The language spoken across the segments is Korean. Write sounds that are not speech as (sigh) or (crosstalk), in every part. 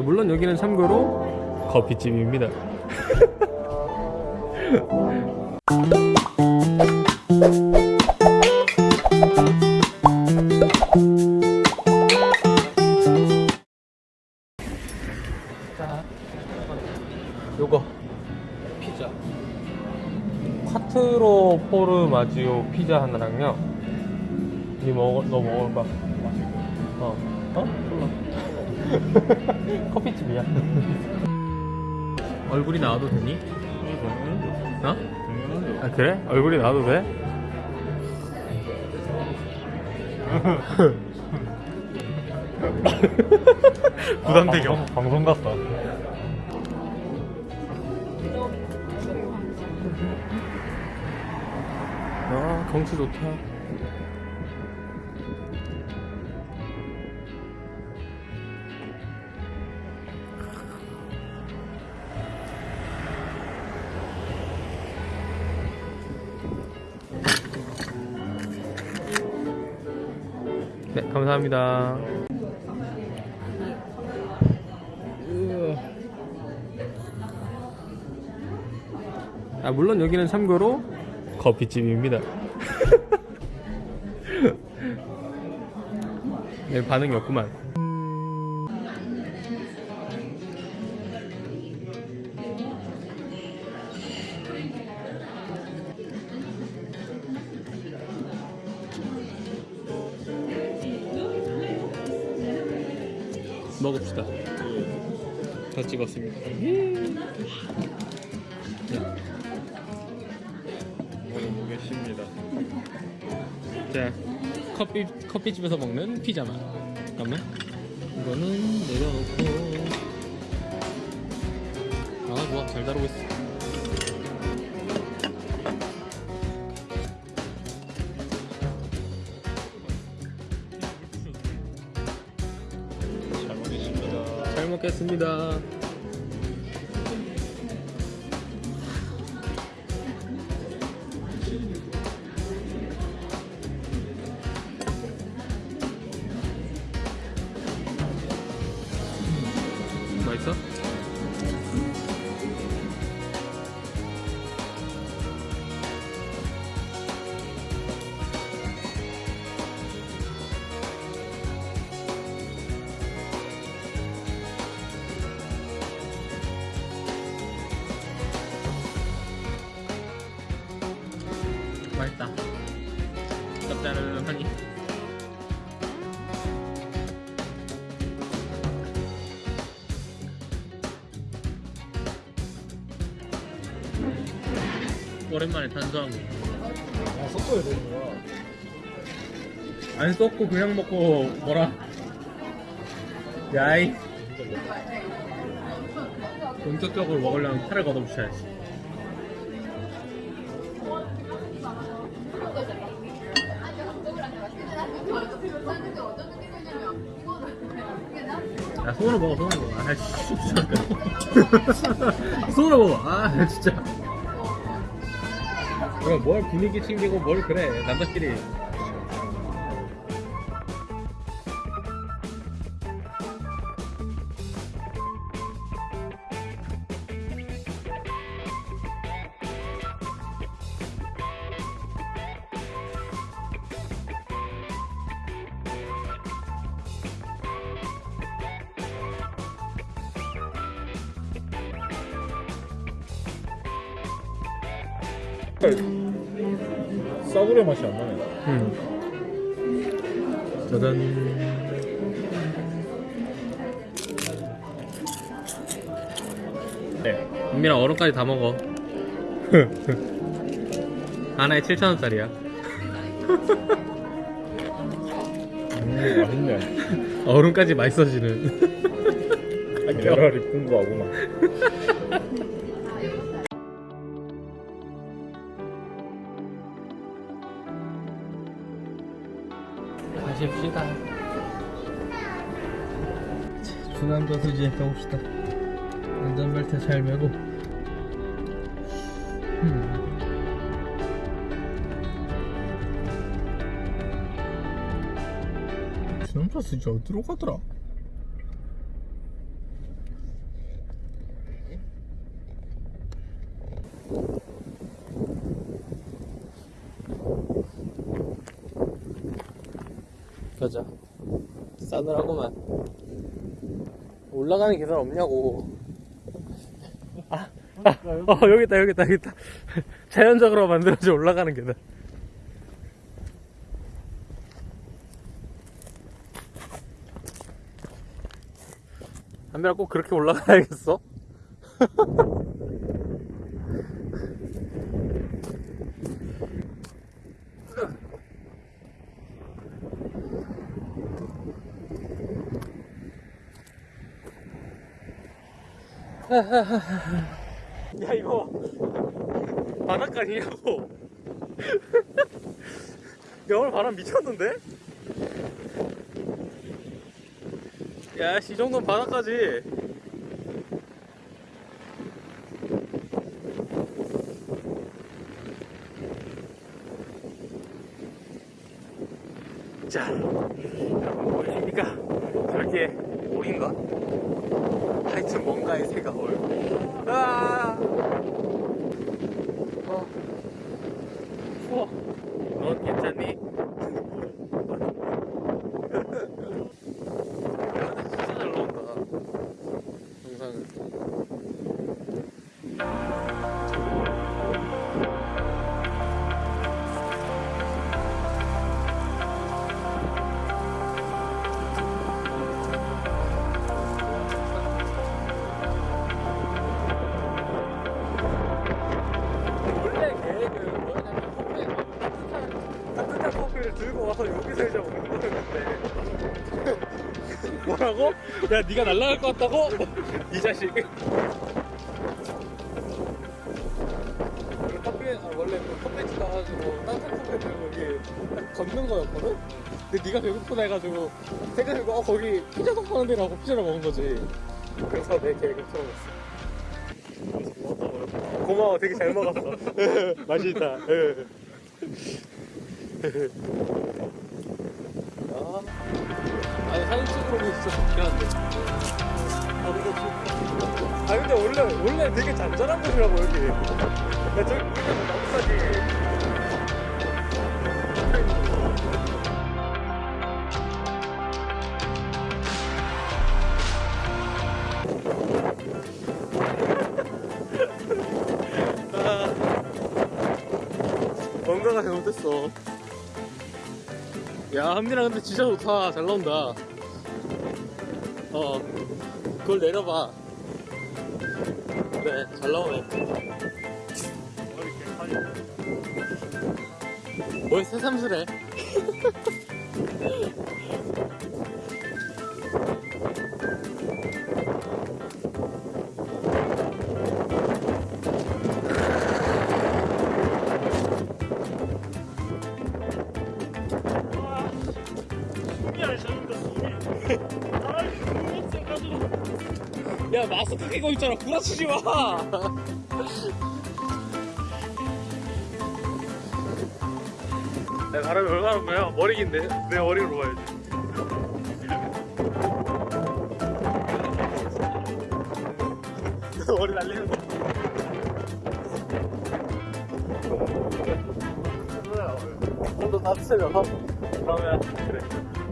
아 물론 여기는 참고로 커피집입니다. 자, (laughs) 요거 피자. 콰트로 포르 마지오 피자 하나랑요. 니 먹어, 너 먹어봐. 어, 어? 몰라. (laughs) 커피집이야. 얼굴이 나와도 되니? 어? 아 그래? 얼굴이 나와도 돼? (laughs) 부담되게 아, 방송 같다. 아 경치 좋다 감사합니다 아 물론 여기는 참고로 커피집입니다. (laughs) 네, 반응이 없구만. 먹읍시다. 다 찍었습니다. 먹어보겠습니다. 자, 커피 커피집에서 먹는 피자만. 잠깐만. 이거는 내려놓고. 아 좋아, 잘 다루고 있어. 먹겠습니다. 짭짤하니. 오랜만에 탄수화물. 아, 섞어야 되는 거야. 안 썩고 그냥 먹고 뭐라. 야이. 본격적으로 먹으려면 팔을 걷어붙여야지. 야, 손으로 먹어, 손으로 먹어. 아, 씨, 진짜. (laughs) 손으로 먹어. 아, 진짜. 그럼 뭘 분위기 챙기고 뭘 그래. 남자끼리. 싸구려 맛이 안 나네. 음. 짜잔. 네. 은민아 얼음까지 다 먹어. (laughs) 하나에 7,000원짜리야. 음, 맛있네. (laughs) 얼음까지 맛있어지는. 미네랄이 풍부하구만. 가십시다. 중앙 저수지에 가봅시다. 안전벨트 잘 매고. 음. 중앙 저수지 어디로 가더라? 가자. 싸늘하구만. 올라가는 계단 없냐고. 아, 아, 어, 여기 있다, 여기 있다, 여기 있다. (laughs) 자연적으로 만들어진 올라가는 계단. 한별아 꼭 그렇게 올라가야겠어? (laughs) (laughs) 야 이거 바닷가 아니냐고 (laughs) 야 오늘 바람 미쳤는데? 야이 정도면 바닷가지 자 여러분 보이십니까? 저렇게 물인가? 뭔가의 새가 뭐라고? 야 네가 날라갈 것 같다고? (laughs) 이 자식 아, 원래 그 커피집 가가지고 따뜻한 커피 들고 여기 딱 걷는 거였거든? 근데 네가 배고프다 해가지고 생각해보고 어 거기 피자도 파는 데라고 피자를 먹은 거지 그래서 내 계획을 틀어졌어 고마워 되게 잘 먹었어 (laughs) 맛있다 (laughs) 아, 아니 사진 찍으러 오면 진짜 좋긴 한데. 아 근데 원래 원래 되게 잔잔한 곳이라고 여기. 야 저기 나무사지. 아, 뭔가가 잘못됐어. 야, 한민아 근데 진짜 좋다. 잘 나온다. 어, 그걸 내려봐. 그래, 잘 나오네. 뭘 새삼스레. (laughs) 야, 마스크 끼고 있잖아. 구라치지 마. 내 바람이 얼마나 불어요? 머리 긴데? 내 머리로 봐야지. 머리 날리는 거. 좀더 따뜻해져서? 그러면, 그래.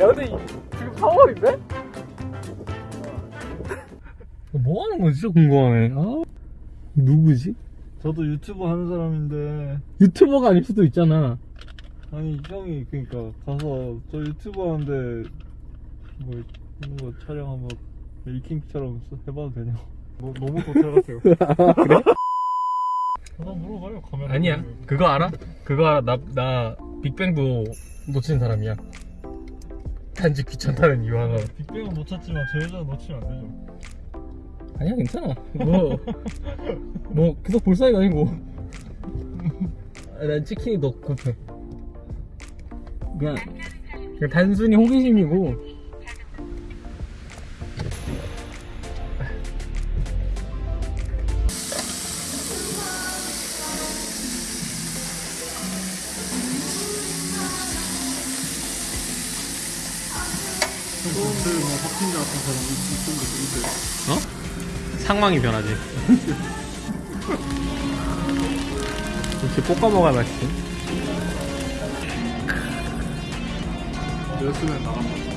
야, 근데 이- 지금 4월인데? 뭐 하는 거지? 진짜 궁금하네. 아, 누구지? 저도 유튜브 하는 사람인데 유튜버가 아닐 수도 있잖아. 아니 형이 그러니까 가서 저 유튜브 하는데 뭐 이런 거 촬영 한번 메이킹처럼 해봐도 되냐고 뭐, 너무 도착하세요 (laughs) 그래? 하나 물어봐요 카메라 아니야. 그거 알아? 그거 알아. 나, 나 빅뱅도 놓친 사람이야. 단지 귀찮다는 이유 하나. 빅뱅은 못 찾지만 저 여자 놓치면 안 되죠 아니야, 괜찮아. 뭐, (laughs) 뭐, 계속 볼 사이가 아니고. 아, 난 치킨이 더 급해. 그냥, 그냥 단순히 호기심이고. 근데 뭐 확진자 같은 사람이 있던데 어? 상황이 변하지. 이렇게 볶아 먹어야 맛있지. 연습에 나간다